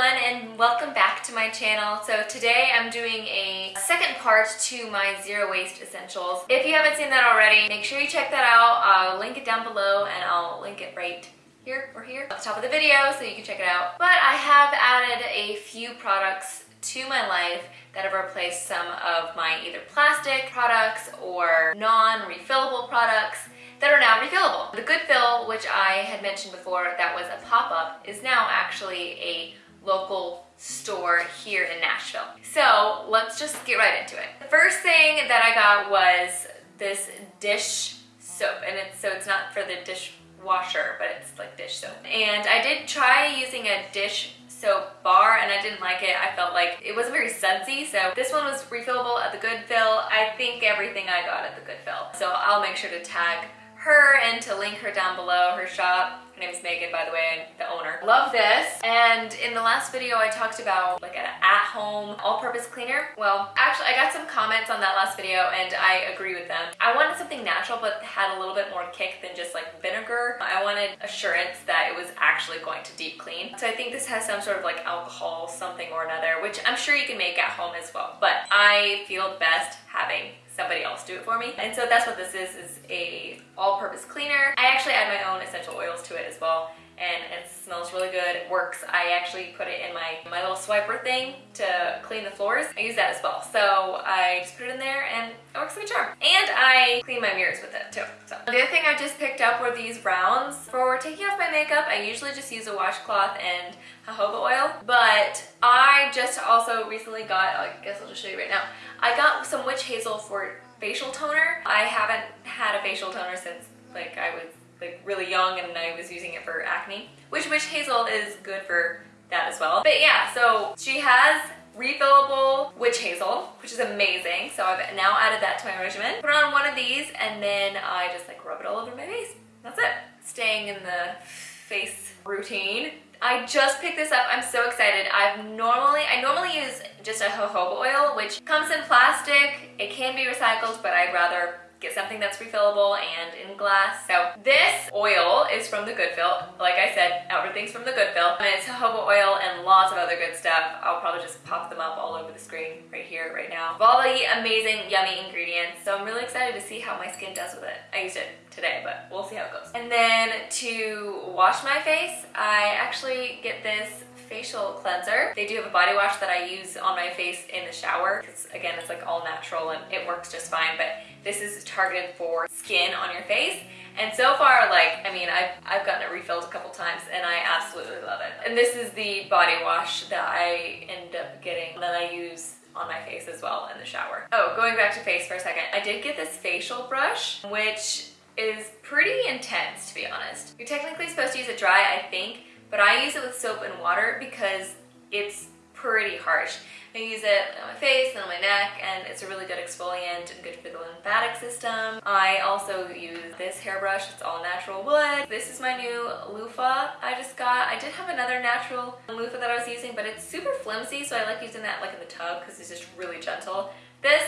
everyone and welcome back to my channel. So today I'm doing a second part to my zero waste essentials. If you haven't seen that already, make sure you check that out. I'll link it down below and I'll link it right here or here at the top of the video so you can check it out. But I have added a few products to my life that have replaced some of my either plastic products or non-refillable products that are now refillable. The Good Fill, which I had mentioned before, that was a pop-up, is now actually a local store here in Nashville. So let's just get right into it. The first thing that I got was this dish soap, and it's so it's not for the dishwasher, but it's like dish soap. And I did try using a dish soap bar and I didn't like it. I felt like it wasn't very sudsy. So this one was refillable at the Good Fill. I think everything I got at the Good Fill. So I'll make sure to tag her and to link her down below, her shop. Her name is Megan, by the way, the owner. Love this. And in the last video, I talked about like an at-home all-purpose cleaner. Well, actually, I got some comments on that last video and I agree with them. I wanted something natural but had a little bit more kick than just like vinegar. I wanted assurance that it was actually going to deep clean. So I think this has some sort of like alcohol something or another, which I'm sure you can make at home as well. But I feel best having somebody else do it for me. And so that's what this is, is a all-purpose cleaner. I actually add my own essential oils to it as well and it smells really good. It works. I actually put it in my, my little swiper thing to clean the floors. I use that as well. So I just put it in there and it works like a charm. And I clean my mirrors with it too. So the other thing I just picked up were these rounds. For taking off my makeup, I usually just use a washcloth and jojoba oil. But I just also recently got, I guess I'll just show you right now. I got some witch hazel for facial toner. I haven't had a facial toner since like I was like really young and I was using it for acne, which witch hazel is good for that as well. But yeah, so she has refillable witch hazel, which is amazing. So I've now added that to my regimen. Put on one of these and then I just like rub it all over my face. That's it. Staying in the face routine. I just picked this up. I'm so excited. I've normally, I normally use just a jojoba oil, which comes in plastic. It can be recycled, but I'd rather get something that's refillable and in glass. So this oil is from the Good Fill. Like I said, everything's from the Good Fill. And it's jojoba oil and lots of other good stuff. I'll probably just pop them up all over the screen right here, right now. All the amazing, yummy ingredients. So I'm really excited to see how my skin does with it. I used it today, but we'll see how it goes. And then to wash my face, I actually get this facial cleanser. They do have a body wash that I use on my face in the shower because again, it's like all natural and it works just fine. But this is targeted for skin on your face. And so far, like, I mean, I've, I've gotten it refilled a couple times and I absolutely love it. And this is the body wash that I end up getting that I use on my face as well in the shower. Oh, going back to face for a second. I did get this facial brush, which is pretty intense to be honest. You're technically supposed to use it dry, I think, but I use it with soap and water because it's pretty harsh. I use it on my face and on my neck and it's a really good exfoliant and good for the lymphatic system. I also use this hairbrush, it's all natural wood. This is my new loofah I just got. I did have another natural loofah that I was using but it's super flimsy so I like using that like in the tub because it's just really gentle. This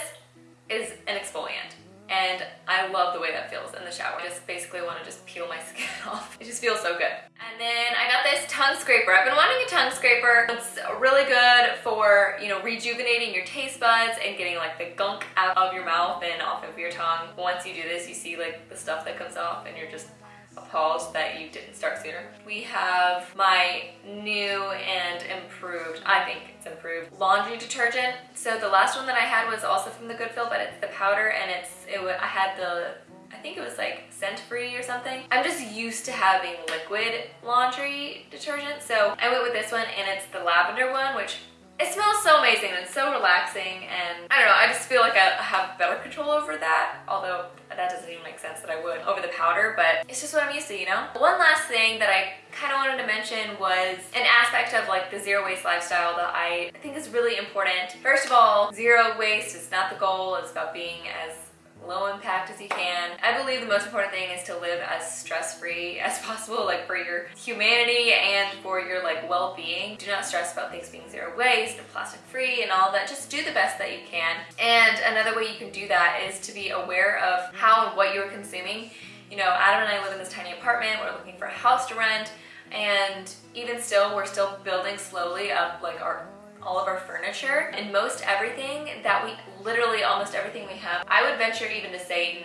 is an exfoliant and I love the way that feels in the shower. I just basically want to just peel my skin off. It just feels so good. And then I got this tongue scraper. I've been wanting a tongue scraper. It's really good for, you know, rejuvenating your taste buds and getting like the gunk out of your mouth and off of your tongue. Once you do this, you see like the stuff that comes off and you're just appalled that you didn't start sooner. We have my new and improved, I think it's improved, laundry detergent. So the last one that I had was also from the Good Fill, but it's the powder and it's, it, I had the I think it was like scent free or something. I'm just used to having liquid laundry detergent. So I went with this one and it's the lavender one, which it smells so amazing and so relaxing and I don't know, I just feel like I have better control over that, although that doesn't even make sense that I would over the powder, but it's just what I'm used to, you know? One last thing that I kind of wanted to mention was an aspect of like the zero waste lifestyle that I think is really important. First of all, zero waste is not the goal, it's about being as low impact as you can. I believe the most important thing is to live as stress-free as possible, like for your humanity and for your like well-being. Do not stress about things being zero waste and plastic-free and all that. Just do the best that you can. And another way you can do that is to be aware of how and what you're consuming. You know, Adam and I live in this tiny apartment. We're looking for a house to rent. and even still, we're still building slowly up like our all of our furniture and most everything that we literally almost everything we have I would venture even to say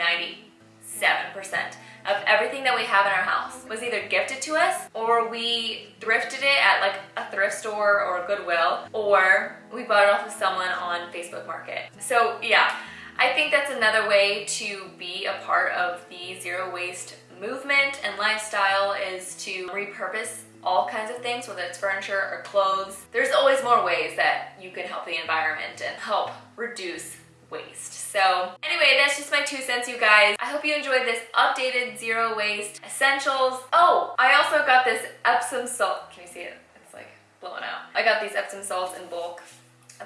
97% of everything that we have in our house was either gifted to us or we thrifted it at like a thrift store or a Goodwill or we bought it off of someone on Facebook Market. So yeah, I think that's another way to be a part of the zero waste movement and lifestyle is to repurpose all kinds of things, whether it's furniture or clothes. There's always more ways that you can help the environment and help reduce waste. So anyway, that's just my two cents, you guys. I hope you enjoyed this updated zero waste essentials. Oh, I also got this Epsom salt. Can you see it? It's like blowing out. I got these Epsom salts in bulk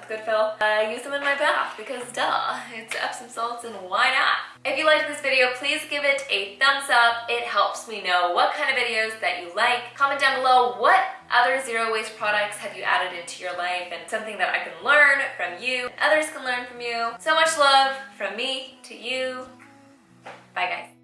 the Good Fill. I use them in my bath because duh, it's Epsom salts and why not? If you liked this video, please give it a thumbs up. It helps me know what kind of videos that you like. Comment down below what other zero waste products have you added into your life and something that I can learn from you, others can learn from you. So much love from me to you. Bye guys.